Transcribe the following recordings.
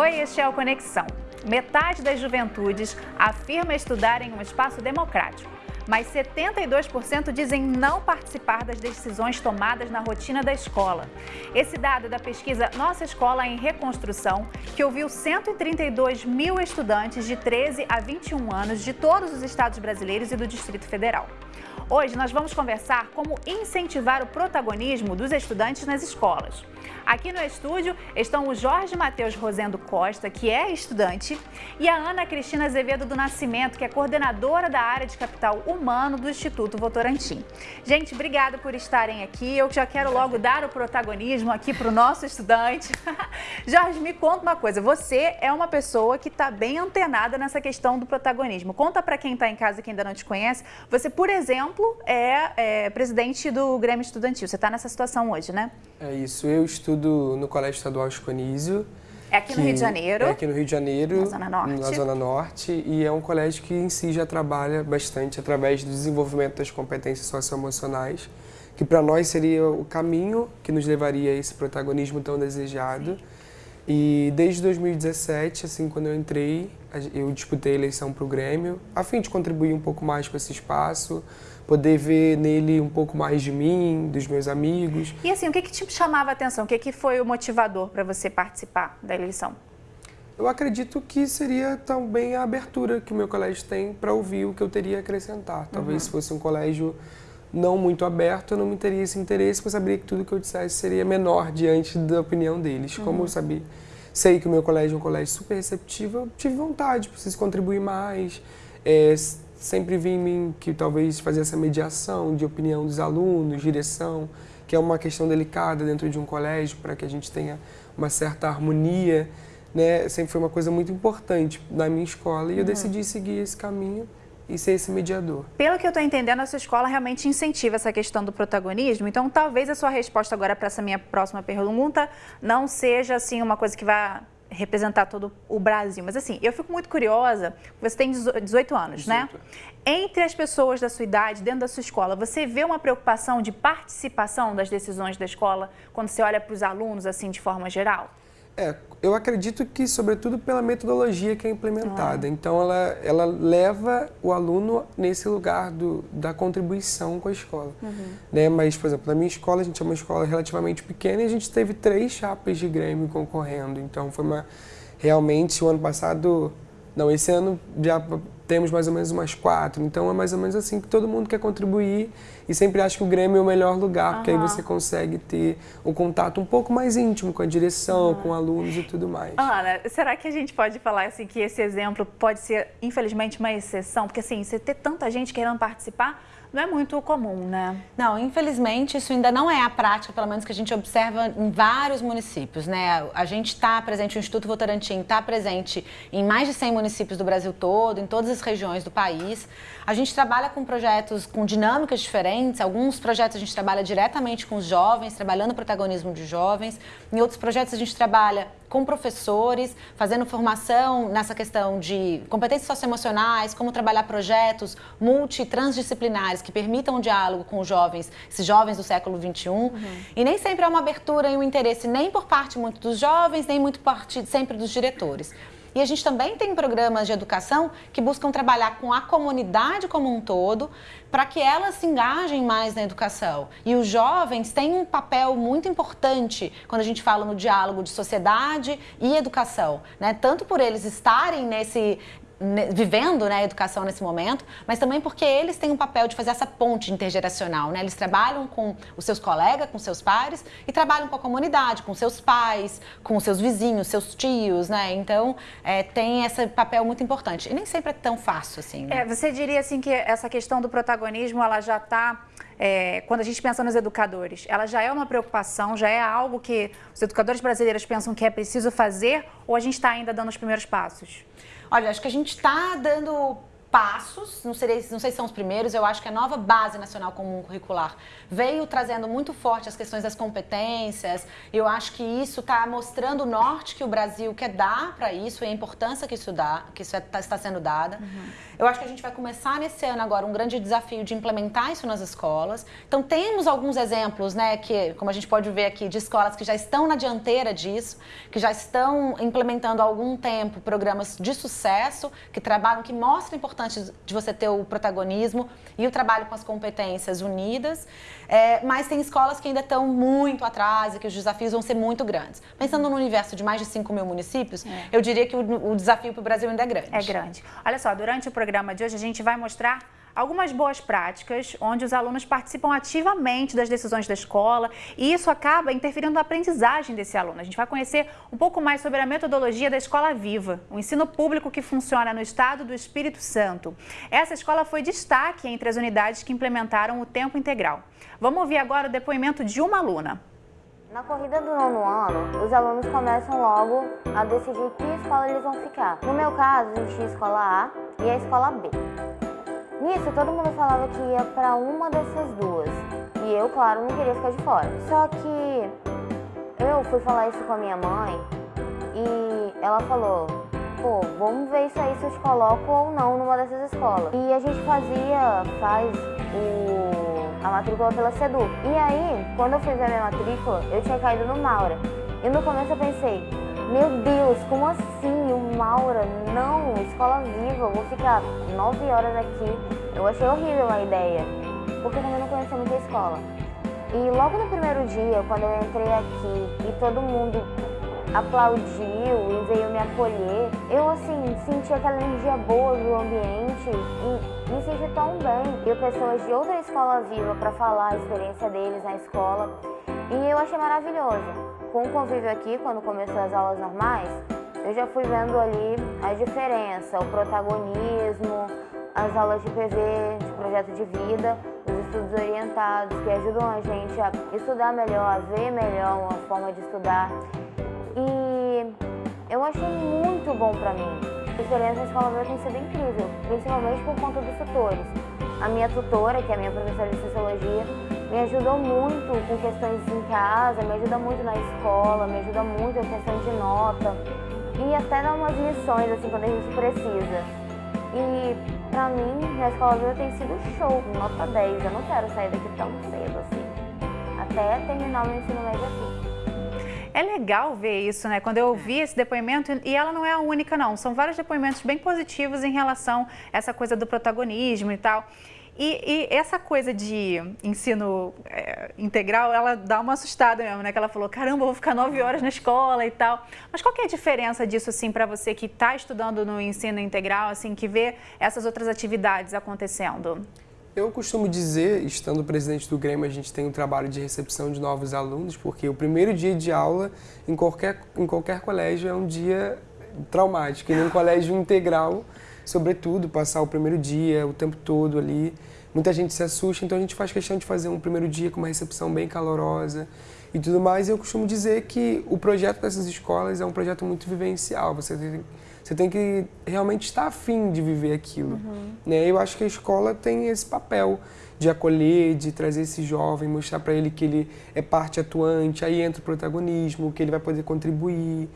Oi, este é o Conexão. Metade das juventudes afirma estudar em um espaço democrático, mas 72% dizem não participar das decisões tomadas na rotina da escola. Esse dado é da pesquisa Nossa Escola em Reconstrução, que ouviu 132 mil estudantes de 13 a 21 anos de todos os estados brasileiros e do Distrito Federal. Hoje nós vamos conversar como incentivar o protagonismo dos estudantes nas escolas. Aqui no estúdio estão o Jorge Matheus Rosendo Costa, que é estudante, e a Ana Cristina Azevedo do Nascimento, que é coordenadora da área de capital humano do Instituto Votorantim. Gente, obrigada por estarem aqui. Eu já quero logo dar o protagonismo aqui para o nosso estudante. Jorge, me conta uma coisa. Você é uma pessoa que está bem antenada nessa questão do protagonismo. Conta para quem está em casa que ainda não te conhece. Você, por exemplo, é, é presidente do Grêmio Estudantil. Você está nessa situação hoje, né? É isso. Eu estudo no Colégio Estadual Esconísio. É aqui no Rio de Janeiro? É aqui no Rio de Janeiro, na Zona Norte. Na Zona Norte e é um colégio que em si já trabalha bastante através do desenvolvimento das competências socioemocionais, que para nós seria o caminho que nos levaria a esse protagonismo tão desejado. Sim. E desde 2017, assim, quando eu entrei, eu disputei a eleição para o Grêmio, a fim de contribuir um pouco mais com esse espaço, poder ver nele um pouco mais de mim, dos meus amigos. E assim, o que, que te chamava a atenção? O que, que foi o motivador para você participar da eleição? Eu acredito que seria também a abertura que o meu colégio tem para ouvir o que eu teria a acrescentar. Talvez uhum. se fosse um colégio não muito aberto, eu não me teria esse interesse, porque eu saberia que tudo que eu dissesse seria menor diante da opinião deles. Uhum. Como eu sabia, sei que o meu colégio é um colégio super receptivo, eu tive vontade, preciso contribuir mais. É, sempre vi em mim que talvez fazer essa mediação de opinião dos alunos, direção, que é uma questão delicada dentro de um colégio para que a gente tenha uma certa harmonia, né? Sempre foi uma coisa muito importante na minha escola e eu uhum. decidi seguir esse caminho e ser esse mediador. Pelo que eu estou entendendo, a sua escola realmente incentiva essa questão do protagonismo, então talvez a sua resposta agora para essa minha próxima pergunta não seja assim uma coisa que vá representar todo o Brasil. Mas assim, eu fico muito curiosa, você tem 18 anos, 18. né? Entre as pessoas da sua idade, dentro da sua escola, você vê uma preocupação de participação das decisões da escola quando você olha para os alunos, assim, de forma geral? É, eu acredito que, sobretudo, pela metodologia que é implementada. Ah. Então, ela, ela leva o aluno nesse lugar do, da contribuição com a escola. Uhum. Né? Mas, por exemplo, na minha escola, a gente é uma escola relativamente pequena e a gente teve três chapas de Grêmio concorrendo. Então, foi uma... Realmente, o ano passado... Não, esse ano já temos mais ou menos umas quatro. Então é mais ou menos assim que todo mundo quer contribuir e sempre acho que o Grêmio é o melhor lugar, uhum. porque aí você consegue ter um contato um pouco mais íntimo com a direção, uhum. com alunos e tudo mais. Ana, será que a gente pode falar assim que esse exemplo pode ser, infelizmente, uma exceção? Porque assim, você ter tanta gente querendo participar não é muito comum, né? Não, infelizmente isso ainda não é a prática, pelo menos que a gente observa em vários municípios, né? A gente está presente, o Instituto Votorantim está presente em mais de 100 municípios do Brasil todo, em todas as regiões do país. A gente trabalha com projetos com dinâmicas diferentes, alguns projetos a gente trabalha diretamente com os jovens, trabalhando o protagonismo de jovens, em outros projetos a gente trabalha com professores, fazendo formação nessa questão de competências socioemocionais, como trabalhar projetos multitransdisciplinares que permitam o diálogo com os jovens, esses jovens do século XXI. Uhum. E nem sempre é uma abertura e um interesse nem por parte muito dos jovens, nem muito parte sempre dos diretores. E a gente também tem programas de educação que buscam trabalhar com a comunidade como um todo, para que elas se engajem mais na educação. E os jovens têm um papel muito importante quando a gente fala no diálogo de sociedade e educação, né? Tanto por eles estarem nesse vivendo né, a educação nesse momento, mas também porque eles têm um papel de fazer essa ponte intergeracional. Né? Eles trabalham com os seus colegas, com seus pares e trabalham com a comunidade, com seus pais, com seus vizinhos, seus tios. Né? Então, é, tem esse papel muito importante. E nem sempre é tão fácil assim. Né? É, você diria assim que essa questão do protagonismo, ela já está... É, quando a gente pensa nos educadores, ela já é uma preocupação, já é algo que os educadores brasileiros pensam que é preciso fazer ou a gente está ainda dando os primeiros passos? Olha, acho que a gente está dando passos, não, sei, não sei se são os primeiros, eu acho que a nova Base Nacional Comum Curricular veio trazendo muito forte as questões das competências. Eu acho que isso está mostrando o norte que o Brasil quer dar para isso e a importância que isso dá, que isso é, tá, está sendo dada. Uhum. Eu acho que a gente vai começar nesse ano agora um grande desafio de implementar isso nas escolas. Então temos alguns exemplos, né, que como a gente pode ver aqui, de escolas que já estão na dianteira disso, que já estão implementando há algum tempo programas de sucesso, que trabalham, que mostram a importância importante de você ter o protagonismo e o trabalho com as competências unidas, é, mas tem escolas que ainda estão muito atrás e que os desafios vão ser muito grandes. Pensando no universo de mais de 5 mil municípios, é. eu diria que o, o desafio para o Brasil ainda é grande. É grande. Olha só, durante o programa de hoje a gente vai mostrar algumas boas práticas onde os alunos participam ativamente das decisões da escola e isso acaba interferindo na aprendizagem desse aluno. A gente vai conhecer um pouco mais sobre a metodologia da Escola Viva, um ensino público que funciona no estado do Espírito Santo. Essa escola foi destaque entre as unidades que implementaram o tempo integral. Vamos ouvir agora o depoimento de uma aluna. Na corrida do nono ano, os alunos começam logo a decidir que escola eles vão ficar. No meu caso, existia a escola A e a escola B. Nisso, todo mundo falava que ia para uma dessas duas. E eu, claro, não queria ficar de fora. Só que eu fui falar isso com a minha mãe e ela falou: pô, vamos ver isso aí se eu te coloco ou não numa dessas escolas. E a gente fazia, faz o, a matrícula pela SEDU. E aí, quando eu fui ver a minha matrícula, eu tinha caído no Maura. E no começo eu pensei, meu Deus, como assim? O Maura? Não, escola viva, vou ficar nove horas aqui. Eu achei horrível a ideia, porque também não conhecia muito a escola. E logo no primeiro dia, quando eu entrei aqui e todo mundo aplaudiu e veio me acolher, eu assim senti aquela energia boa do ambiente e me senti tão bem. E pessoas de outra escola viva para falar a experiência deles na escola e eu achei maravilhoso com o convívio aqui, quando começou as aulas normais, eu já fui vendo ali a diferença, o protagonismo, as aulas de PV, de projeto de vida, os estudos orientados, que ajudam a gente a estudar melhor, a ver melhor uma forma de estudar. E eu achei muito bom para mim. A experiência na escola veio tem sido incrível, principalmente por conta dos tutores. A minha tutora, que é a minha professora de Sociologia, me ajudou muito com questões em casa, me ajuda muito na escola, me ajuda muito em questão de nota e até dá umas lições assim quando a gente precisa. E pra mim, na escola viva tem sido show, nota 10. Eu não quero sair daqui tão cedo assim, até terminar o meu ensino médio aqui. É legal ver isso, né? Quando eu ouvi esse depoimento, e ela não é a única, não. São vários depoimentos bem positivos em relação a essa coisa do protagonismo e tal. E, e, essa coisa de ensino é, integral, ela dá uma assustada mesmo, né? Que ela falou, caramba, vou ficar nove horas na escola e tal. Mas qual que é a diferença disso, assim, para você que está estudando no ensino integral, assim, que vê essas outras atividades acontecendo? Eu costumo dizer, estando presidente do Grêmio, a gente tem um trabalho de recepção de novos alunos, porque o primeiro dia de aula em qualquer, em qualquer colégio é um dia traumático, e num colégio integral, sobretudo, passar o primeiro dia, o tempo todo ali muita gente se assusta, então a gente faz questão de fazer um primeiro dia com uma recepção bem calorosa e tudo mais. E eu costumo dizer que o projeto dessas escolas é um projeto muito vivencial. Você tem, você tem que realmente estar afim de viver aquilo. Uhum. Né? Eu acho que a escola tem esse papel de acolher, de trazer esse jovem, mostrar para ele que ele é parte atuante, aí entra o protagonismo, que ele vai poder contribuir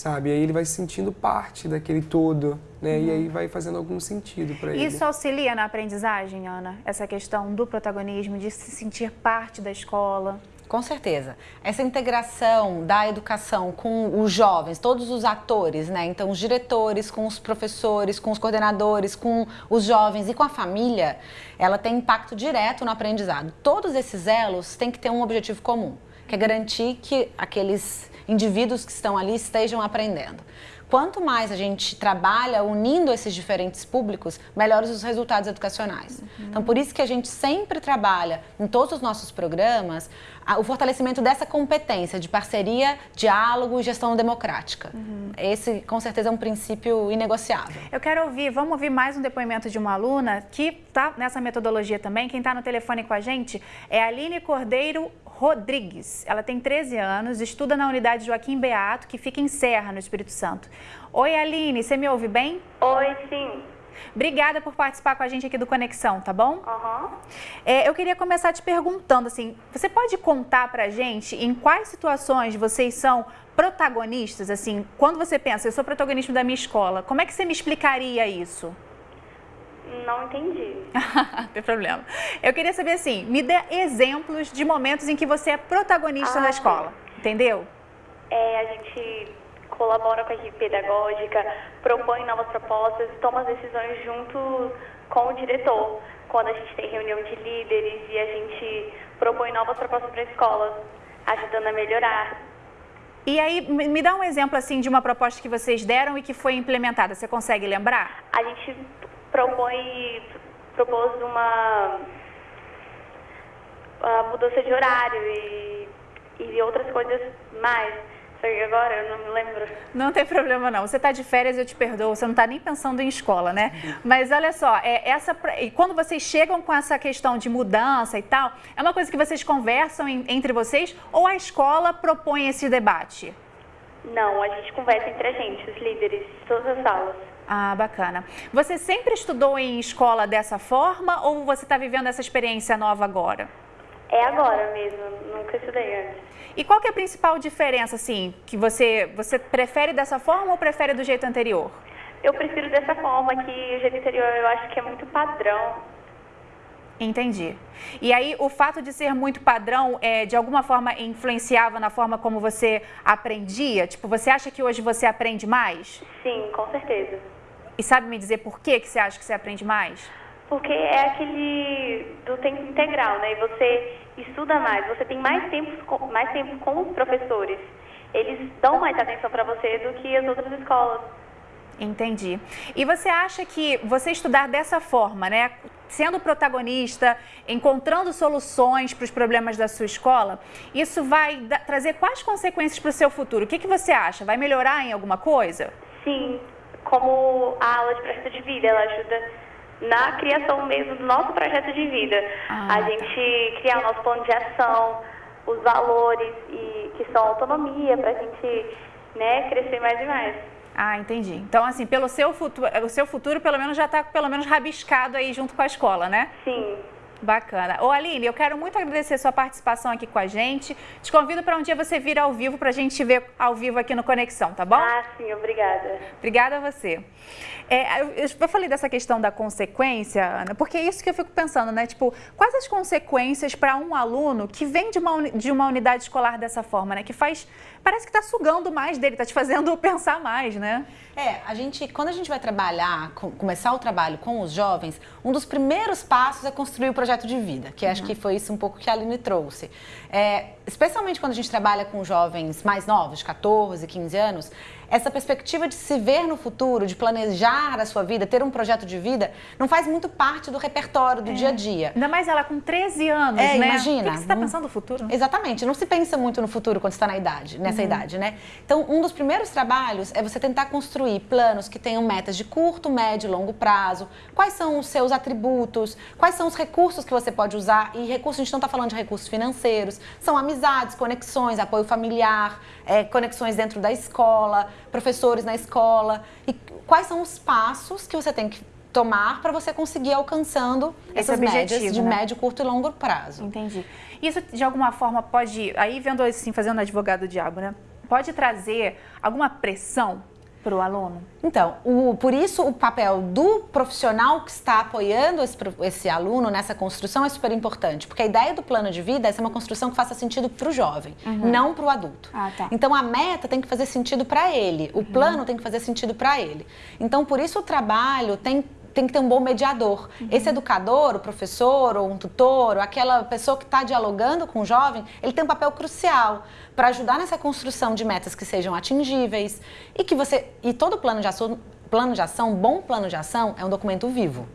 sabe? Aí ele vai se sentindo parte daquele todo, né? Uhum. E aí vai fazendo algum sentido para ele. Isso auxilia na aprendizagem, Ana? Essa questão do protagonismo, de se sentir parte da escola? Com certeza. Essa integração da educação com os jovens, todos os atores, né? Então, os diretores, com os professores, com os coordenadores, com os jovens e com a família, ela tem impacto direto no aprendizado. Todos esses elos têm que ter um objetivo comum, que é garantir que aqueles indivíduos que estão ali estejam aprendendo. Quanto mais a gente trabalha unindo esses diferentes públicos, melhores os resultados educacionais. Uhum. Então, por isso que a gente sempre trabalha em todos os nossos programas o fortalecimento dessa competência de parceria, diálogo e gestão democrática. Uhum. Esse, com certeza, é um princípio inegociável. Eu quero ouvir, vamos ouvir mais um depoimento de uma aluna que está nessa metodologia também. Quem está no telefone com a gente é a Aline Cordeiro Rodrigues. Ela tem 13 anos, estuda na unidade Joaquim Beato, que fica em Serra, no Espírito Santo. Oi, Aline, você me ouve bem? Oi, sim. Obrigada por participar com a gente aqui do Conexão, tá bom? Uhum. É, eu queria começar te perguntando, assim, você pode contar pra gente em quais situações vocês são protagonistas, assim, quando você pensa, eu sou protagonista da minha escola, como é que você me explicaria isso? Não entendi. Tem problema. Eu queria saber assim, me dê exemplos de momentos em que você é protagonista Ah, na escola, entendeu? É, a gente colabora com a equipe pedagógica, propõe novas propostas toma as decisões junto com o diretor. Quando a gente tem reunião de líderes e a gente propõe novas propostas para a escola, ajudando a melhorar. E aí, me dá um exemplo assim de uma proposta que vocês deram e que foi implementada. Você consegue lembrar? A gente propõe, propôs uma, a mudança de horário e, e outras coisas mais. Só que agora eu não me lembro. Não tem problema não. Você está de férias, eu te perdoo. Você não está nem pensando em escola, né? Mas olha só, é, essa, e quando vocês chegam com essa questão de mudança e tal, é uma coisa que vocês conversam em- entre vocês ou a escola propõe esse debate? Não, a gente conversa entre a gente, os líderes de todas as salas. Ah, bacana. Você sempre estudou em escola dessa forma ou você está vivendo essa experiência nova agora? É agora mesmo, nunca estudei antes. E qual que é a principal diferença, assim, que você, você prefere dessa forma ou prefere do jeito anterior? Eu prefiro dessa forma, que o jeito anterior eu acho que é muito padrão. Entendi. E aí, o fato de ser muito padrão, é, de alguma forma, influenciava na forma como você aprendia? Tipo, você acha que hoje você aprende mais? Sim, com certeza. E sabe me dizer por que, que você acha que você aprende mais? Porque é aquele do tempo integral, né? E você estuda mais, você tem mais tempo, com- mais tempo com os professores. Eles dão mais atenção para você do que as outras escolas. Entendi. E você acha que você estudar dessa forma, né? Sendo protagonista, encontrando soluções para os problemas da sua escola, isso vai trazer quais consequências para o seu futuro? O que, que você acha? Vai melhorar em alguma coisa? Sim, como a aula de projeto de vida, ela ajuda na criação mesmo do nosso projeto de vida. Ah, a tá. gente criar o nosso plano de ação, os valores e que são autonomia para a gente né, crescer mais e mais. Ah, entendi. Então, assim, pelo seu futuro, o seu futuro pelo menos já está pelo menos rabiscado aí junto com a escola, né? Sim, Bacana. Ô Aline, eu quero muito agradecer sua participação aqui com a gente. Te convido para um dia você vir ao vivo para a gente te ver ao vivo aqui no Conexão, tá bom? ah, sim, obrigada. Obrigada a você. É, eu, eu falei dessa questão da consequência, Ana, porque é isso que eu fico pensando, né? Tipo, quais as consequências para um aluno que vem de uma, de uma unidade escolar dessa forma, né? Que faz. Parece que está sugando mais dele, está te fazendo pensar mais, né? É, a gente, quando a gente vai trabalhar, com- começar o trabalho com os jovens, um dos primeiros passos é construir o projeto de vida, que acho que foi isso um pouco que a Aline trouxe. É, especialmente quando a gente trabalha com jovens mais novos, de 14, 15 anos, essa perspectiva de se ver no futuro, de planejar a sua vida, ter um projeto de vida, não faz muito parte do repertório do dia a dia. Ainda mais ela com 13 anos, É, né? imagina. O que, que você está Hum. pensando no futuro? Exatamente, não se pensa muito no futuro quando está na idade, Uhum. nessa idade, né? Então, um dos primeiros trabalhos é você tentar construir planos que tenham metas de curto, médio e longo prazo. Quais são os seus atributos? Quais são os recursos que você pode usar? E recursos, a gente não está falando de recursos financeiros, são amizades, conexões, apoio familiar, é, conexões dentro da escola, professores na escola. E quais são os passos que você tem que tomar para você conseguir ir alcançando Esse essas médias de né? médio, curto e longo prazo. Entendi. Isso de alguma forma pode, aí vendo assim, fazendo advogado diabo, né? Pode trazer alguma pressão para o aluno? Então, o- por isso o papel do profissional que está apoiando esse, esse aluno nessa construção é super importante, porque a ideia do plano de vida é ser uma construção que faça sentido para o jovem, não para o adulto. Ah, tá. Então, a meta tem que fazer sentido para ele, o plano tem que fazer sentido para ele. Então, por isso o trabalho tem tem que ter um bom mediador. Esse educador, o professor, ou um tutor, ou aquela pessoa que está dialogando com o jovem, ele tem um papel crucial para ajudar nessa construção de metas que sejam atingíveis e que você e todo plano de ação plano de ação, bom plano de ação é um documento vivo.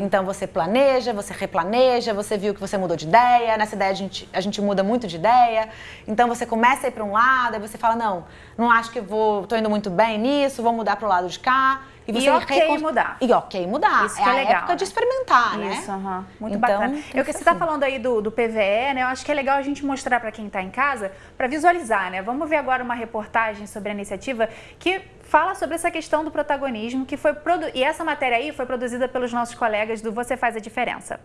Então você planeja, você replaneja, você viu que você mudou de ideia, nessa ideia a gente, a gente muda muito de ideia. Então você começa a ir para um lado, aí você fala, não, não acho que vou, tô indo muito bem nisso, vou mudar para o lado de cá. E você ok recon- mudar. E ok mudar. Isso é é a legal, época de né? experimentar, né? Isso, muito Então, bacana. Eu que você está assim. falando aí do, do PVE, né? Eu acho que é legal a gente mostrar para quem está em casa, para visualizar, né? Vamos ver agora uma reportagem sobre a iniciativa que fala sobre essa questão do protagonismo que foi produ... e essa matéria aí foi produzida pelos nossos colegas do Você Faz a Diferença.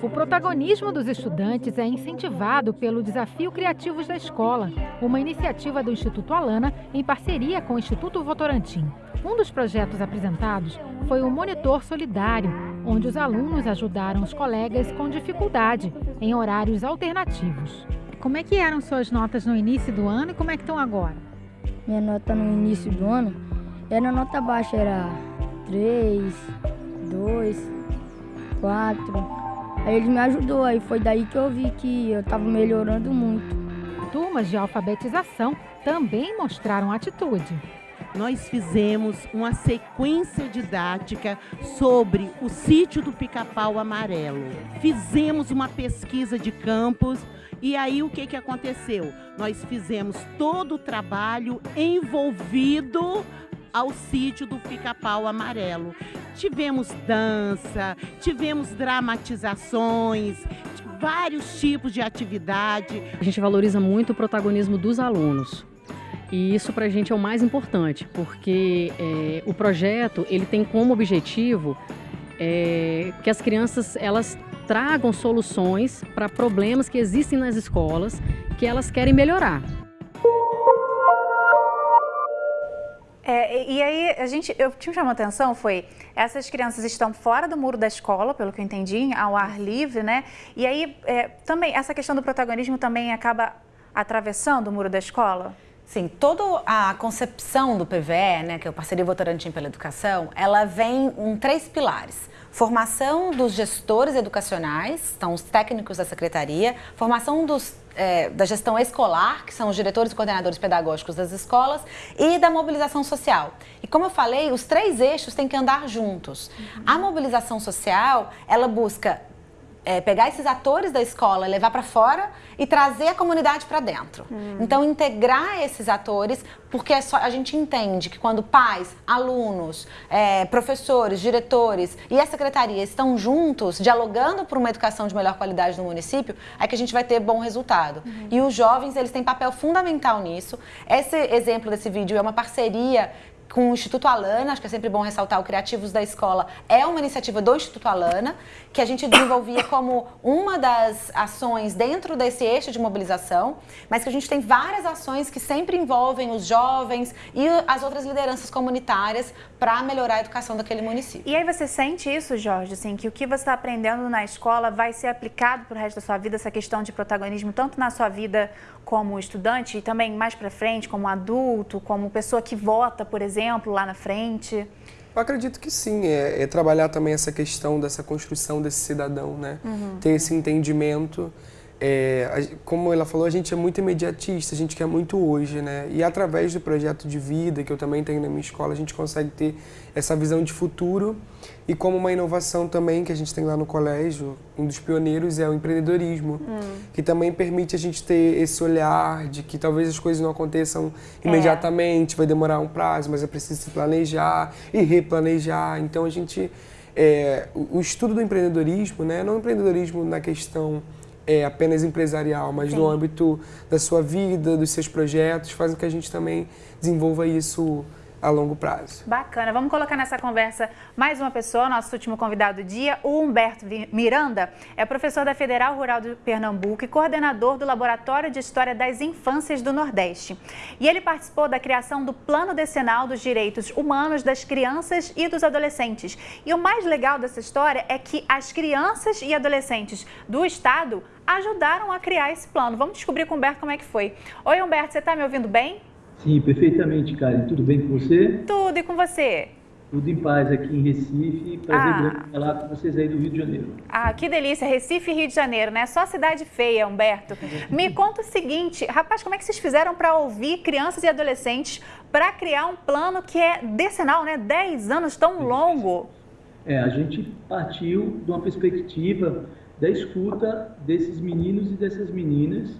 O protagonismo dos estudantes é incentivado pelo Desafio Criativos da Escola, uma iniciativa do Instituto Alana em parceria com o Instituto Votorantim. Um dos projetos apresentados foi o Monitor Solidário, onde os alunos ajudaram os colegas com dificuldade em horários alternativos. Como é que eram suas notas no início do ano e como é que estão agora? Minha nota no início do ano era nota baixa, era 3, 2, 4. Aí ele me ajudou, aí foi daí que eu vi que eu estava melhorando muito. Turmas de alfabetização também mostraram atitude. Nós fizemos uma sequência didática sobre o sítio do pica-pau amarelo. Fizemos uma pesquisa de campos e aí o que, que aconteceu? Nós fizemos todo o trabalho envolvido ao sítio do pica-pau amarelo. Tivemos dança, tivemos dramatizações, vários tipos de atividade. A gente valoriza muito o protagonismo dos alunos. E isso para a gente é o mais importante, porque é, o projeto ele tem como objetivo é, que as crianças elas tragam soluções para problemas que existem nas escolas que elas querem melhorar. É, e aí, a gente, eu tinha chamado a atenção foi, essas crianças estão fora do muro da escola, pelo que eu entendi, ao ar livre, né? E aí, é, também, essa questão do protagonismo também acaba atravessando o muro da escola? Sim, toda a concepção do PVE, né, que é o Parceria Votorantim pela Educação, ela vem em três pilares. Formação dos gestores educacionais, são os técnicos da secretaria, formação dos é, da gestão escolar, que são os diretores e coordenadores pedagógicos das escolas, e da mobilização social. E como eu falei, os três eixos têm que andar juntos. Uhum. A mobilização social, ela busca é, pegar esses atores da escola, levar para fora e trazer a comunidade para dentro. Hum. Então, integrar esses atores, porque é só, a gente entende que quando pais, alunos, é, professores, diretores e a secretaria estão juntos, dialogando por uma educação de melhor qualidade no município, é que a gente vai ter bom resultado. Uhum. E os jovens, eles têm papel fundamental nisso. Esse exemplo desse vídeo é uma parceria com o Instituto Alana, acho que é sempre bom ressaltar o Criativos da Escola, é uma iniciativa do Instituto Alana, que a gente desenvolvia como uma das ações dentro desse eixo de mobilização, mas que a gente tem várias ações que sempre envolvem os jovens e as outras lideranças comunitárias para melhorar a educação daquele município. E aí você sente isso, Jorge, assim, que o que você está aprendendo na escola vai ser aplicado para o resto da sua vida, essa questão de protagonismo, tanto na sua vida como estudante e também mais para frente, como adulto, como pessoa que vota, por exemplo, lá na frente? Eu acredito que sim, é, é trabalhar também essa questão dessa construção desse cidadão, né? Uhum. Ter esse entendimento é, como ela falou, a gente é muito imediatista, a gente quer muito hoje, né? E através do projeto de vida que eu também tenho na minha escola, a gente consegue ter essa visão de futuro e como uma inovação também que a gente tem lá no colégio, um dos pioneiros é o empreendedorismo, hum. que também permite a gente ter esse olhar de que talvez as coisas não aconteçam é. imediatamente, é. vai demorar um prazo, mas é preciso se planejar e replanejar. Então a gente, é, o estudo do empreendedorismo, né? Não empreendedorismo na questão é, apenas empresarial, mas Sim. no âmbito da sua vida, dos seus projetos, faz com que a gente também desenvolva isso a longo prazo. Bacana. Vamos colocar nessa conversa mais uma pessoa, nosso último convidado do dia, o Humberto Miranda, é professor da Federal Rural de Pernambuco e coordenador do Laboratório de História das Infâncias do Nordeste. E ele participou da criação do Plano Decenal dos Direitos Humanos das Crianças e dos Adolescentes. E o mais legal dessa história é que as crianças e adolescentes do Estado ajudaram a criar esse plano. Vamos descobrir com o Humberto como é que foi. Oi, Humberto, você está me ouvindo bem? Sim, perfeitamente, Karen. Tudo bem com você? Tudo, e com você? Tudo em paz aqui em Recife. Prazer ah. grande falar com vocês aí do Rio de Janeiro. Ah, que delícia. Recife e Rio de Janeiro, né? Só cidade feia, Humberto. Me conta o seguinte, rapaz, como é que vocês fizeram para ouvir crianças e adolescentes para criar um plano que é decenal, né? 10 anos tão longo. É, a gente partiu de uma perspectiva da escuta desses meninos e dessas meninas,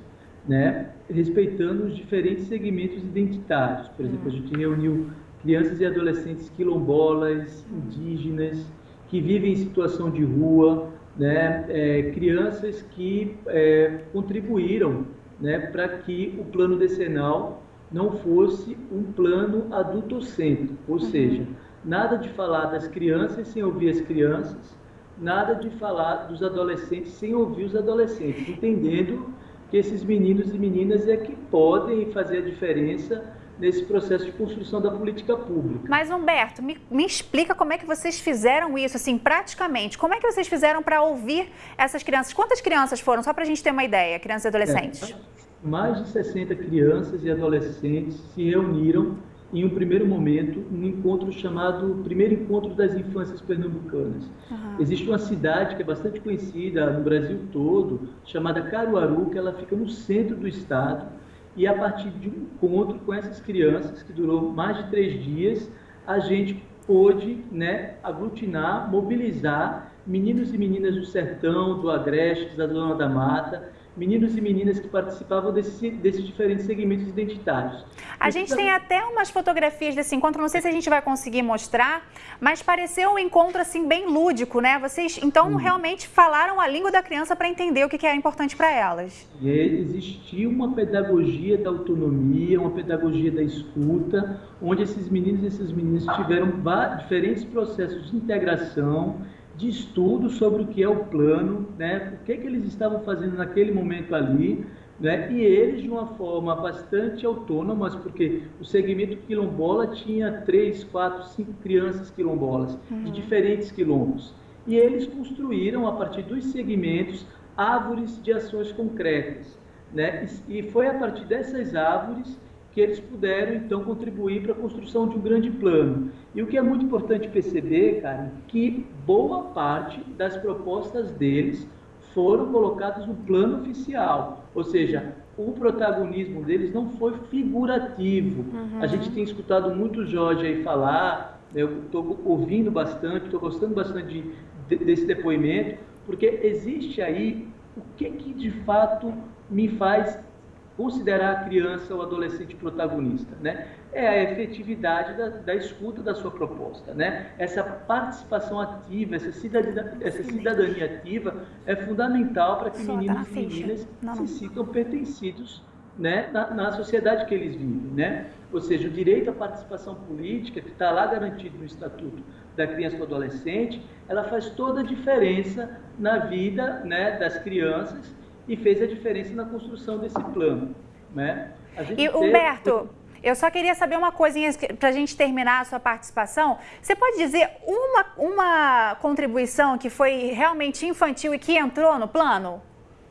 né? respeitando os diferentes segmentos identitários. Por exemplo, a gente reuniu crianças e adolescentes quilombolas, indígenas, que vivem em situação de rua, né? É, crianças que é, contribuíram né, para que o plano decenal não fosse um plano adultocêntrico, ou uhum. seja, nada de falar das crianças sem ouvir as crianças, nada de falar dos adolescentes sem ouvir os adolescentes, entendendo que esses meninos e meninas é que podem fazer a diferença nesse processo de construção da política pública. Mas, Humberto, me, me explica como é que vocês fizeram isso, assim, praticamente. Como é que vocês fizeram para ouvir essas crianças? Quantas crianças foram, só para a gente ter uma ideia, crianças e adolescentes? É, mais de 60 crianças e adolescentes se reuniram em um primeiro momento, um encontro chamado Primeiro Encontro das Infâncias Pernambucanas. Uhum. Existe uma cidade que é bastante conhecida no Brasil todo, chamada Caruaru, que ela fica no centro do estado, e a partir de um encontro com essas crianças, que durou mais de três dias, a gente pôde né, aglutinar, mobilizar meninos e meninas do sertão, do agreste, da zona da mata, meninos e meninas que participavam desse, desses diferentes segmentos identitários. A gente tem até umas fotografias desse encontro, não sei se a gente vai conseguir mostrar, mas pareceu um encontro assim bem lúdico, né? Vocês então realmente falaram a língua da criança para entender o que é importante para elas. E existia uma pedagogia da autonomia, uma pedagogia da escuta, onde esses meninos e essas meninas tiveram diferentes processos de integração de estudo sobre o que é o plano, né, o que, que eles estavam fazendo naquele momento ali, né, e eles de uma forma bastante autônoma, porque o segmento quilombola tinha três, quatro, cinco crianças quilombolas uhum. de diferentes quilombos. E eles construíram, a partir dos segmentos, árvores de ações concretas. Né? E foi a partir dessas árvores que eles puderam então contribuir para a construção de um grande plano. E o que é muito importante perceber, cara, que boa parte das propostas deles foram colocadas no plano oficial, ou seja, o protagonismo deles não foi figurativo. Uhum. A gente tem escutado muito o Jorge aí falar, né, eu estou ouvindo bastante, estou gostando bastante de, de, desse depoimento, porque existe aí o que, que de fato me faz considerar a criança ou adolescente protagonista, né? É a efetividade da, da, escuta da sua proposta, né? Essa participação ativa, essa cidadania, essa cidadania ativa é fundamental para que meninos e meninas não, não. se sintam pertencidos né, na, na, sociedade que eles vivem, né? Ou seja, o direito à participação política, que está lá garantido no Estatuto da Criança e do Adolescente, ela faz toda a diferença na vida né, das crianças e fez a diferença na construção desse plano. Né? e, Humberto, eu só queria saber uma coisinha para a gente terminar a sua participação. Você pode dizer uma, uma contribuição que foi realmente infantil e que entrou no plano?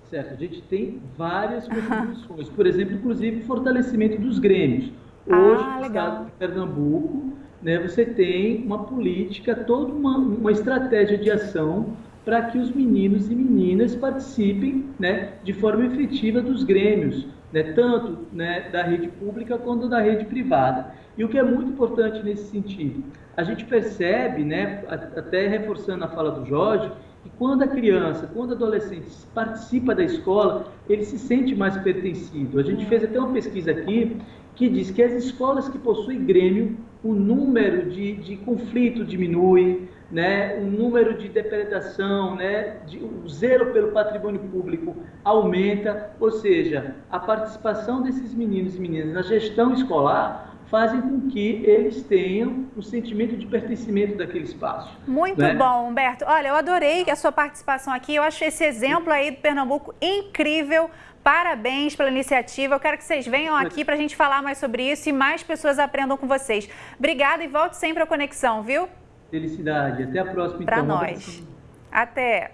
Certo, a gente tem várias contribuições. Por exemplo, inclusive o fortalecimento dos grêmios. Ah, Hoje, ah, no estado de Pernambuco, né, você tem uma política, toda uma, uma estratégia de ação para que os meninos e meninas participem né, de forma efetiva dos grêmios, né, tanto né, da rede pública quanto da rede privada. E o que é muito importante nesse sentido, a gente percebe, né, até reforçando a fala do Jorge, que quando a criança, quando o adolescente participa da escola, ele se sente mais pertencido. A gente fez até uma pesquisa aqui que diz que as escolas que possuem grêmio, o número de, de conflito diminui, né, o número de depredação, né, de, o zelo pelo patrimônio público aumenta, ou seja, a participação desses meninos e meninas na gestão escolar fazem com que eles tenham o sentimento de pertencimento daquele espaço. Muito né? bom, Humberto. Olha, eu adorei a sua participação aqui. Eu acho esse exemplo aí do Pernambuco incrível. Parabéns pela iniciativa. Eu quero que vocês venham aqui para a gente falar mais sobre isso e mais pessoas aprendam com vocês. Obrigada e volte sempre à conexão, viu? Felicidade. Até a próxima, Para então. nós. Até.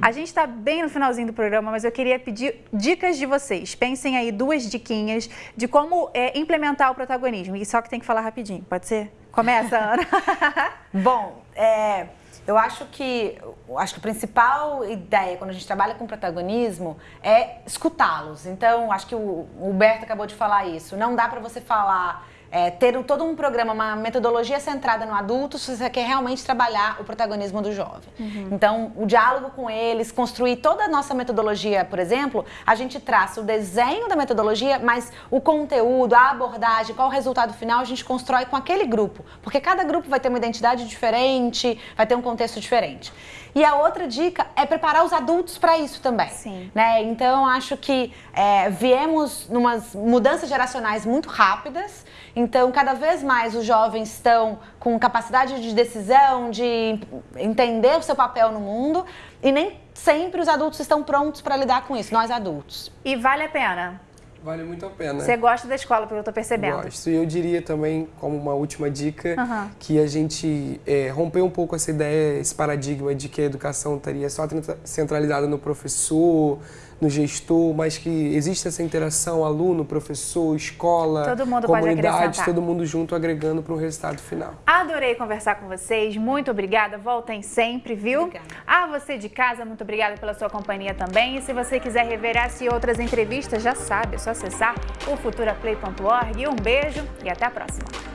A gente está bem no finalzinho do programa, mas eu queria pedir dicas de vocês. Pensem aí duas diquinhas de como é, implementar o protagonismo. E só que tem que falar rapidinho, pode ser? Começa, Ana. Bom, é, eu acho que, acho que a principal ideia quando a gente trabalha com protagonismo é escutá-los. Então, acho que o, o Humberto acabou de falar isso. Não dá para você falar é, ter todo um programa, uma metodologia centrada no adulto, se você quer realmente trabalhar o protagonismo do jovem. Uhum. Então, o diálogo com eles, construir toda a nossa metodologia, por exemplo, a gente traça o desenho da metodologia, mas o conteúdo, a abordagem, qual o resultado final, a gente constrói com aquele grupo. Porque cada grupo vai ter uma identidade diferente, vai ter um contexto diferente. E a outra dica é preparar os adultos para isso também. Sim. Né? Então, acho que é, viemos numas mudanças geracionais muito rápidas. Então, cada vez mais os jovens estão com capacidade de decisão, de entender o seu papel no mundo. E nem sempre os adultos estão prontos para lidar com isso, nós adultos. E vale a pena? Vale muito a pena. Você gosta da escola, pelo que eu estou percebendo. Gosto. E eu diria também, como uma última dica, uhum. que a gente é, romper um pouco essa ideia, esse paradigma de que a educação estaria só centralizada no professor, no gestor, mas que existe essa interação aluno, professor, escola, todo mundo comunidade, todo mundo junto agregando para um resultado final. Adorei conversar com vocês, muito obrigada, voltem sempre, viu? Obrigada. A você de casa, muito obrigada pela sua companhia também. E se você quiser rever essa e outras entrevistas, já sabe, é só acessar o futuraplay.org. Um beijo e até a próxima.